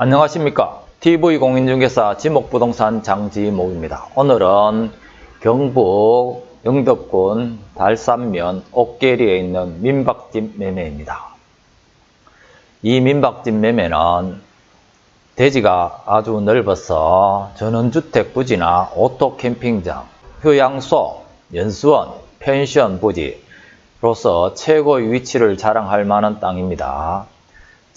안녕하십니까 TV공인중개사 지목부동산 장지목입니다. 오늘은 경북 영덕군 달산면 옥계리에 있는 민박집 매매입니다. 이 민박집 매매는 대지가 아주 넓어서 전원주택 부지나 오토 캠핑장, 휴양소, 연수원, 펜션 부지로서 최고의 위치를 자랑할 만한 땅입니다.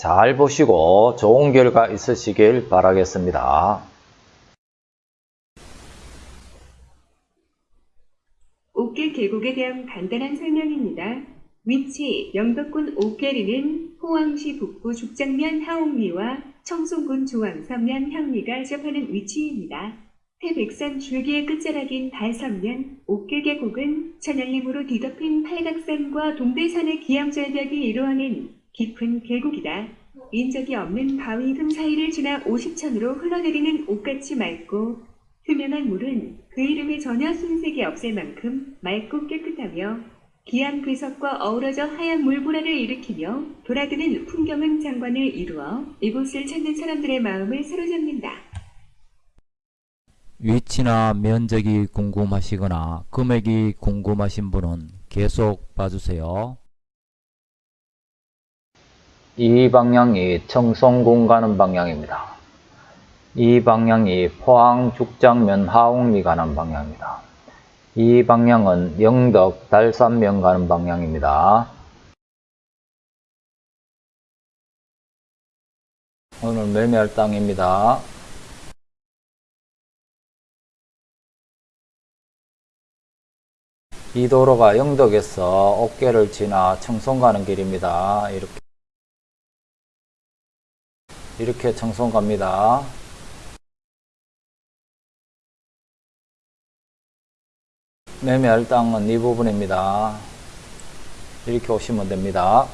잘 보시고 좋은 결과 있으시길 바라겠습니다. 옥계 계곡에 대한 간단한 설명입니다. 위치 영덕군 옥계리는 포항시 북부 죽장면 하옥리와 청송군 조항서면 향리가 접하는 위치입니다. 태백산 줄기의 끝자락인 달섬면 옥계 계곡은 천연림으로 뒤덮인 팔각산과 동대산의 기암절벽이 이루어낸 깊은 계곡이다. 인적이 없는 바위 틈 사이를 지나 50천으로 흘러내리는 옥같이 맑고 투명한 물은 그 이름에 전혀 순색이 없을 만큼 맑고 깨끗하며 기암 괴석과 어우러져 하얀 물보라를 일으키며 돌아드는 풍경은 장관을 이루어 이곳을 찾는 사람들의 마음을 사로잡는다. 위치나 면적이 궁금하시거나 금액이 궁금하신 분은 계속 봐주세요. 이 방향이 청송군 가는 방향입니다. 이 방향이 포항 죽장면 하옥리 가는 방향입니다. 이 방향은 영덕 달산면 가는 방향입니다. 오늘 매매할 땅입니다. 이 도로가 영덕에서 옥계를 지나 청송 가는 길입니다. 이렇게 이렇게 청송 갑니다. 매매할 땅은 이 부분입니다. 이렇게 오시면 됩니다.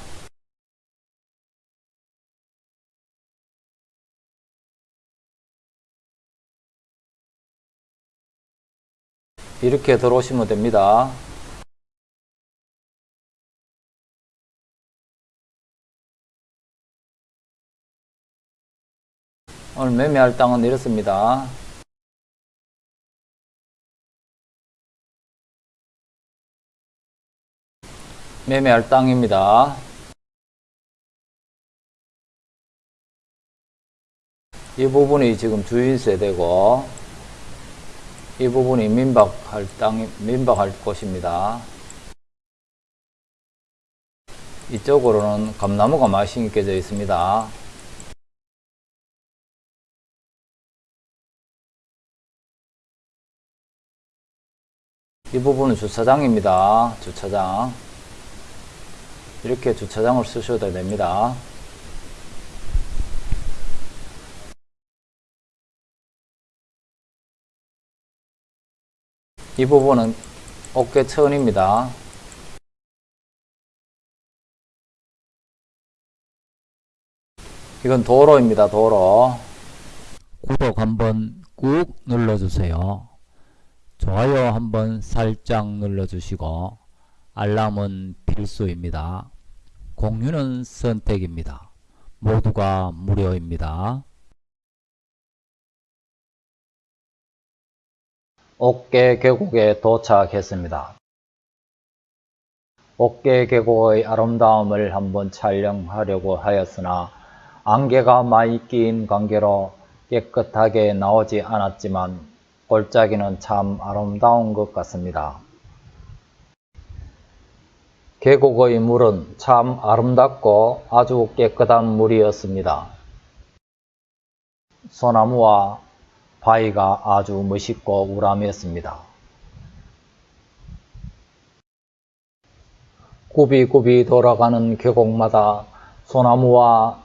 이렇게 들어오시면 됩니다. 오늘 매매할 땅은 이렇습니다. 매매할 땅입니다. 이 부분이 지금 주인 세대고 이 부분이 민박할 땅 민박할 곳입니다. 이쪽으로는 감나무가 많이 심겨져 있습니다. 이 부분은 주차장입니다. 주차장. 이렇게 주차장을 쓰셔도 됩니다. 이 부분은 어깨천입니다. 이건 도로입니다. 도로. 구독 한번 꾹 눌러주세요. 좋아요 한번 살짝 눌러주시고 알람은 필수입니다. 공유는 선택입니다. 모두가 무료입니다. 옥계 계곡에 도착했습니다. 옥계 계곡의 아름다움을 한번 촬영하려고 하였으나 안개가 많이 낀 관계로 깨끗하게 나오지 않았지만 골짜기는 참 아름다운 것 같습니다. 계곡의 물은 참 아름답고 아주 깨끗한 물이었습니다. 소나무와 바위가 아주 멋있고 우람했습니다. 굽이굽이 돌아가는 계곡마다 소나무와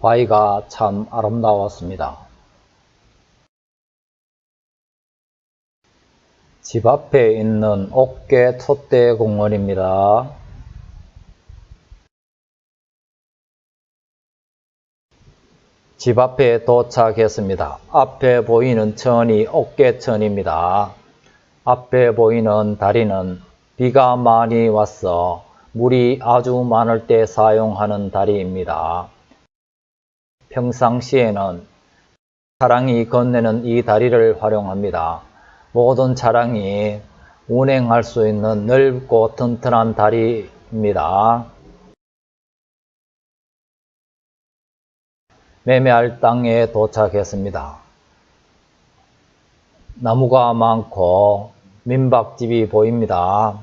바위가 참 아름다웠습니다. 집 앞에 있는 옥계 촛대 공원입니다. 집 앞에 도착했습니다. 앞에 보이는 천이 옥계천입니다. 앞에 보이는 다리는 비가 많이 왔어 물이 아주 많을 때 사용하는 다리입니다. 평상시에는 차량이 건네는 이 다리를 활용합니다. 모든 차량이 운행할 수 있는 넓고 튼튼한 다리입니다. 매매할 땅에 도착했습니다. 나무가 많고 민박집이 보입니다.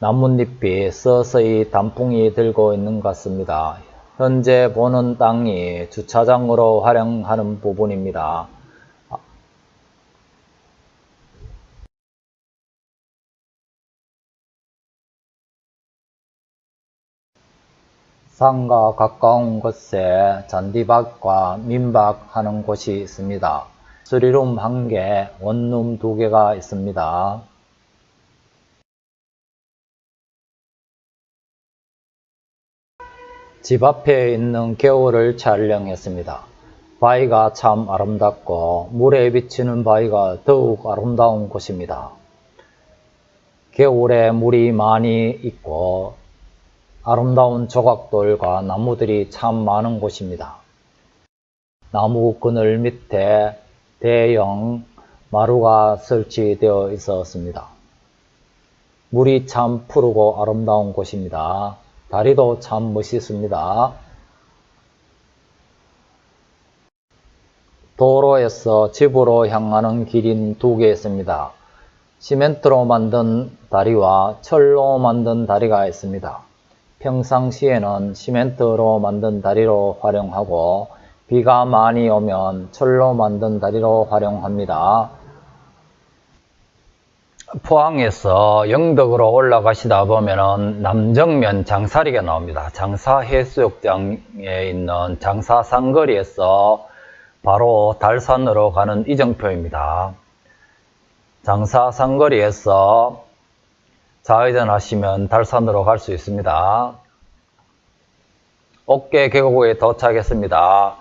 나뭇잎이 서서히 단풍이 들고 있는 것 같습니다. 현재 보는 땅이 주차장으로 활용하는 부분입니다. 산과 가까운 곳에 잔디밭과 민박하는 곳이 있습니다. 수리룸 한 개, 원룸 두 개가 있습니다. 집 앞에 있는 겨울을 촬영했습니다. 바위가 참 아름답고 물에 비치는 바위가 더욱 아름다운 곳입니다. 겨울에 물이 많이 있고 아름다운 조각돌과 나무들이 참 많은 곳입니다. 나무 그늘 밑에 대형 마루가 설치되어 있었습니다. 물이 참 푸르고 아름다운 곳입니다. 다리도 참 멋있습니다. 도로에서 집으로 향하는 길인 두 개 있습니다. 시멘트로 만든 다리와 철로 만든 다리가 있습니다. 평상시에는 시멘트로 만든 다리로 활용하고 비가 많이 오면 철로 만든 다리로 활용합니다. 포항에서 영덕으로 올라가시다 보면은 남정면 장사리가 나옵니다. 장사 해수욕장에 있는 장사 상거리에서 바로 달산으로 가는 이정표입니다. 장사 상거리에서 좌회전 하시면 달산으로 갈 수 있습니다. 옥계 계곡에 도착했습니다.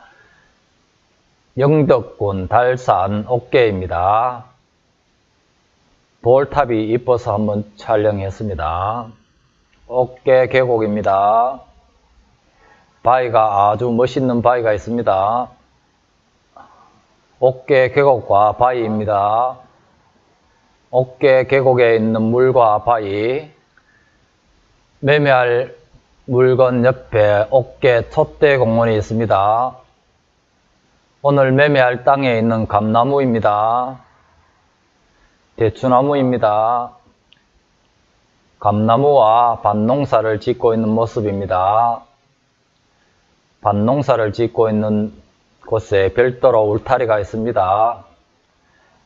영덕군 달산 옥계입니다. 돌탑이 이뻐서 한번 촬영했습니다. 옥계 계곡입니다. 바위가 아주 멋있는 바위가 있습니다. 옥계 계곡과 바위입니다. 옥계 계곡에 있는 물과 바위, 매매할 물건 옆에 옥계 촛대 공원이 있습니다. 오늘 매매할 땅에 있는 감나무입니다. 대추나무입니다. 감나무와 밭농사를 짓고 있는 모습입니다. 밭농사를 짓고 있는 곳에 별도로 울타리가 있습니다.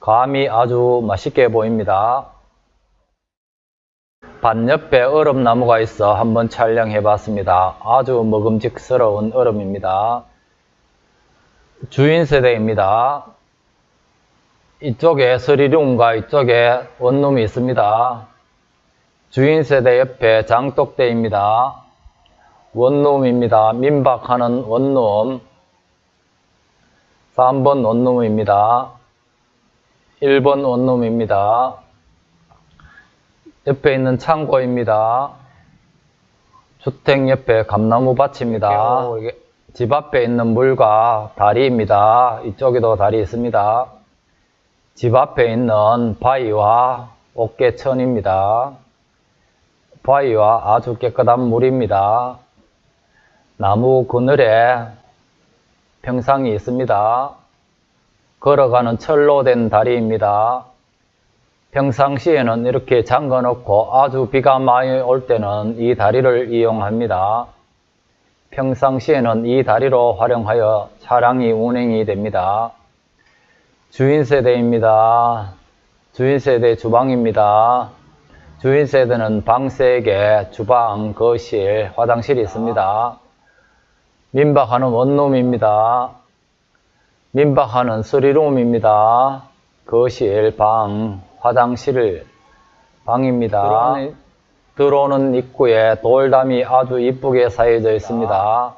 감이 아주 맛있게 보입니다. 밭 옆에 얼음나무가 있어 한번 촬영해 봤습니다. 아주 먹음직스러운 얼음입니다. 주인 세대입니다. 이쪽에 서리룸과 이쪽에 원룸이 있습니다. 주인 세대 옆에 장독대입니다. 원룸입니다. 민박하는 원룸 3번 원룸입니다. 1번 원룸입니다. 옆에 있는 창고입니다. 주택 옆에 감나무 밭입니다. 집 앞에 있는 물과 다리입니다. 이쪽에도 다리 있습니다. 집 앞에 있는 바위와 옥계천입니다. 바위와 아주 깨끗한 물입니다. 나무 그늘에 평상이 있습니다. 걸어가는 철로 된 다리입니다. 평상시에는 이렇게 잠궈 놓고 아주 비가 많이 올 때는 이 다리를 이용합니다. 평상시에는 이 다리로 활용하여 차량이 운행이 됩니다. 주인 세대입니다. 주인 세대 주방입니다. 주인 세대는 방 3개, 주방, 거실, 화장실이 있습니다. 민박하는 원룸입니다. 민박하는 쓰리룸입니다. 거실, 방, 화장실, 방입니다. 들어오는, 들어오는 입구에 돌담이 아주 이쁘게 쌓여져 있습니다.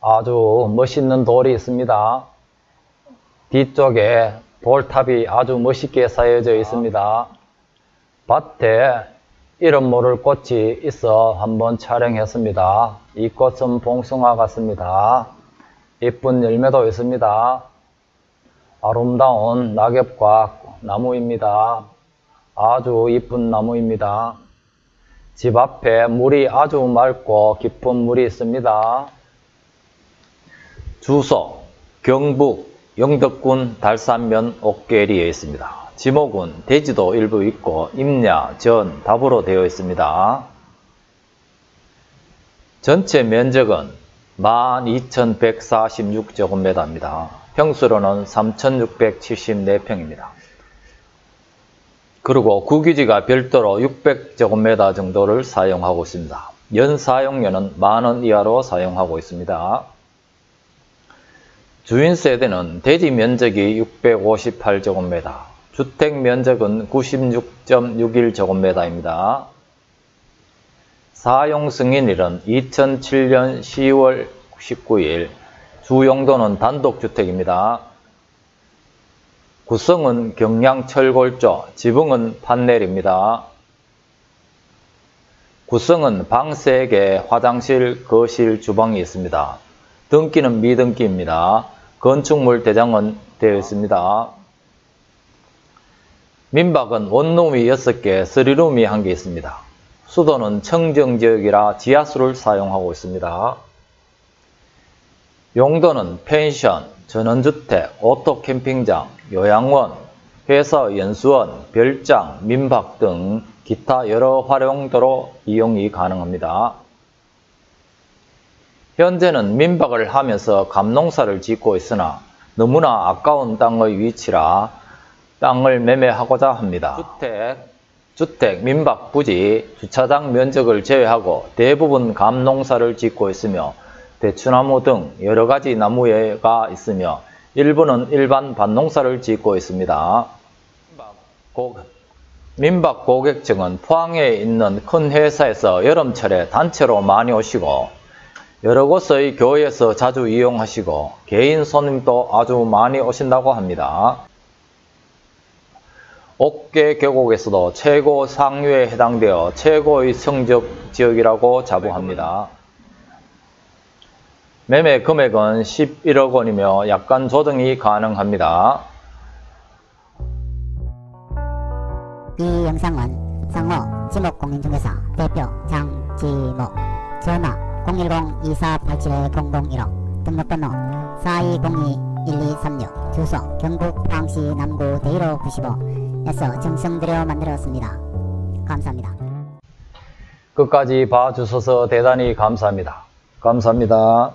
아주 멋있는 돌이 있습니다. 뒤쪽에 돌탑이 아주 멋있게 쌓여져 있습니다. 밭에 이름 모를 꽃이 있어 한번 촬영했습니다. 이 꽃은 봉숭아 같습니다. 예쁜 열매도 있습니다. 아름다운 낙엽과 나무입니다. 아주 이쁜 나무입니다. 집 앞에 물이 아주 맑고 깊은 물이 있습니다. 주소 경북 영덕군 달산면 옥계리에 있습니다. 지목은 대지도 일부 있고 임야, 전, 답으로 되어 있습니다. 전체 면적은 12,146제곱미터입니다. 평수로는 3,674평입니다. 그리고 구기지가 별도로 600제곱미터 정도를 사용하고 있습니다. 연 사용료는 만원 이하로 사용하고 있습니다. 주인 세대는 대지 면적이 658제곱미터, 주택 면적은 96.61제곱미터입니다. 사용 승인일은 2007년 10월 19일, 주용도는 단독주택입니다. 구성은 경량철골조, 지붕은 판넬입니다. 구성은 방 3개, 화장실, 거실, 주방이 있습니다. 등기는 미등기입니다. 건축물 대장은 되어 있습니다. 민박은 원룸이 6개, 스리룸이 1개 있습니다. 수도는 청정지역이라 지하수를 사용하고 있습니다. 용도는 펜션, 전원주택, 오토캠핑장, 요양원, 회사 연수원, 별장, 민박 등 기타 여러 활용도로 이용이 가능합니다. 현재는 민박을 하면서 감농사를 짓고 있으나 너무나 아까운 땅의 위치라 땅을 매매하고자 합니다. 주택, 주택, 민박 부지, 주차장 면적을 제외하고 대부분 감농사를 짓고 있으며 대추나무 등 여러가지 나무가 있으며 일부는 일반 밭농사를 짓고 있습니다. 민박 고객층은 포항에 있는 큰 회사에서 여름철에 단체로 많이 오시고 여러 곳의 교회에서 자주 이용하시고 개인 손님도 아주 많이 오신다고 합니다. 옥계 계곡에서도 최고 상류에 해당되어 최고의 성적 지역이라고 자부합니다. 매매 금액은 11억 원이며 약간 조정이 가능합니다. 이 영상은 상호 지목공인중개사 대표 장지목 전화 010-2487-0015 등록번호 4202-1236 주소 경북 포항시 남구 대일호 95 에서 정성들여 만들었습니다. 감사합니다. 끝까지 봐주셔서 대단히 감사합니다. 감사합니다.